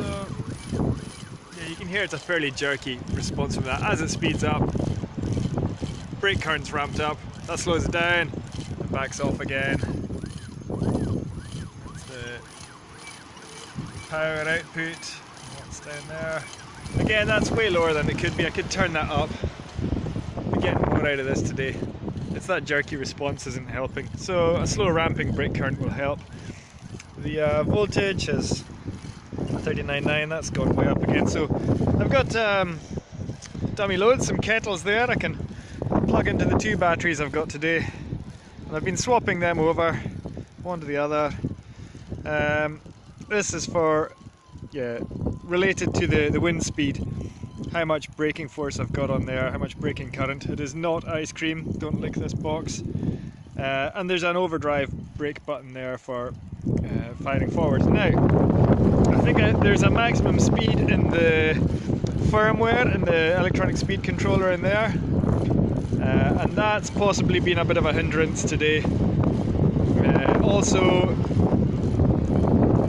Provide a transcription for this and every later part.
So yeah, you can hear it's a fairly jerky response from that. As it speeds up, brake current's ramped up, that slows it down, and backs off again. That's the power output, what's down there. Again, that's way lower than it could be. I could turn that up. We're getting more out of this today. It's that jerky response isn't helping. So a slow ramping brake current will help. The uh, voltage is 39.9, that's gone way up again. So I've got um, dummy loads, some kettles there. I can plug into the two batteries I've got today. And I've been swapping them over, one to the other. Um, this is for, yeah, related to the, the wind speed. How much braking force I've got on there, how much braking current. It is not ice cream, don't lick this box. Uh, and there's an overdrive brake button there for uh, firing forward. Now, I think I, there's a maximum speed in the firmware and the electronic speed controller in there. Uh, and that's possibly been a bit of a hindrance today. Uh, also,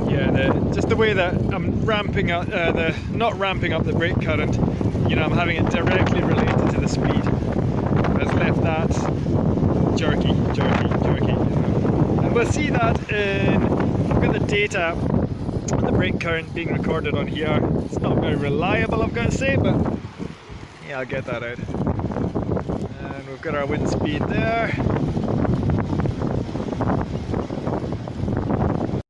yeah, the, just the way that I'm ramping up, uh, the not ramping up the brake current, you know, I'm having it directly related to the speed. Has left that jerky, jerky, we'll see that in, I've got the data, on the brake current being recorded on here. It's not very reliable, I've got to say, but yeah, I'll get that out. And we've got our wind speed there.